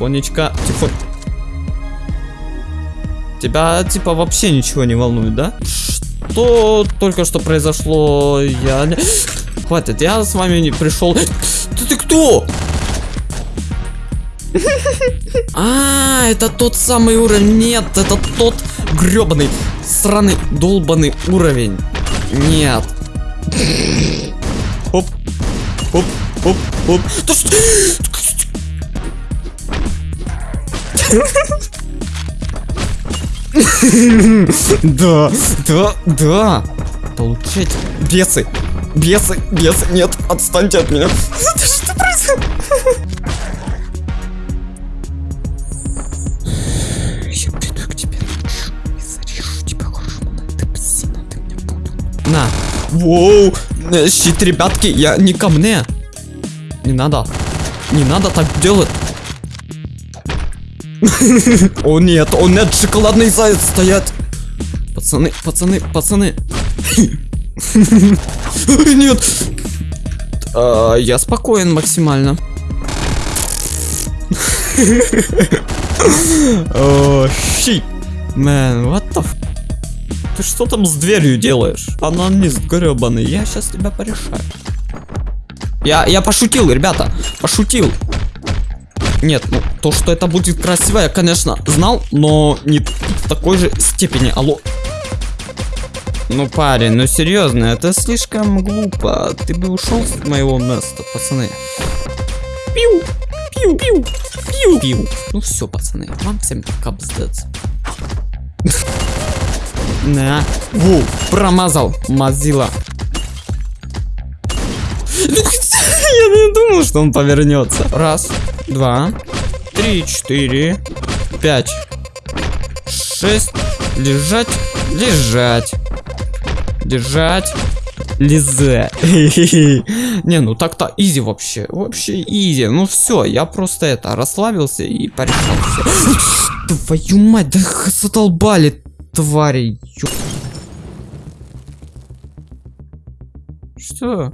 Тихонечко, тихо. Тебя, типа, вообще ничего не волнует, да? Что только что произошло, я. Хватит, я с вами не пришел. Ты, ты кто? А, это тот самый уровень. Нет, это тот гребаный, сраный, долбанный уровень. Нет. Оп, оп, оп, оп. Да что? Да, да, да. Получайте. Бесы, бесы, бесы. Нет, отстаньте от меня. Что происходит? Я приду к тебе и зарежу тебя хорошо. Ты псина, ты мне буду. На. Воу. Э, Щит, ребятки, я не ко мне. Не надо. Не надо так делать. О нет, о нет, шоколадный заяц стоят. Пацаны, пацаны, пацаны. Нет. А, Я спокоен максимально. О, щит. Мэн, what the. Ты что там с дверью делаешь? Анонист гребаный, я сейчас тебя порешаю. Я, я пошутил, ребята, пошутил. Нет, ну, то, что это будет красиво, я, конечно, знал, но не в такой же степени. Алло. Ну, парень, ну серьезно, это слишком глупо. Ты бы ушел с моего места, пацаны. Пиу, пиу, пиу, пиу, пиу. Ну все, пацаны, вам всем капздец. На. Ву, промазал, мазила. Ну, Я не думал, что он повернется. Раз, два, три, четыре, пять, шесть. Лежать, лежать, держать, лизать. Не, ну так-то изи вообще, вообще изи. Ну все, я просто это расслабился и порешал. Твою мать, да задолбали твари. Что?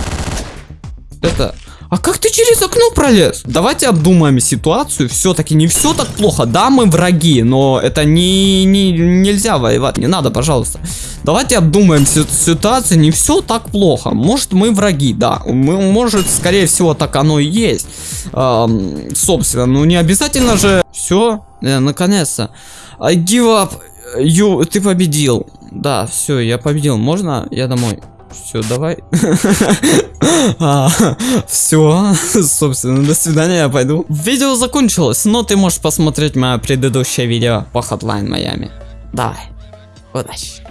Это... А как ты через окно пролез? Давайте обдумаем ситуацию. Все-таки не все так плохо. Да, мы враги, но это не, не нельзя воевать. Не надо, пожалуйста. Давайте обдумаем си- ситуацию. Не все так плохо. Может, мы враги, да. Мы, может, скорее всего, так оно и есть. Ам, собственно, ну не обязательно же. Все, наконец-то. I give up. You, ты победил. Да, все, я победил. Можно? Я домой. Все, давай. Все, собственно, до свидания, я пойду. Видео закончилось, но ты можешь посмотреть мое предыдущее видео по Hotline Miami. Давай, удачи.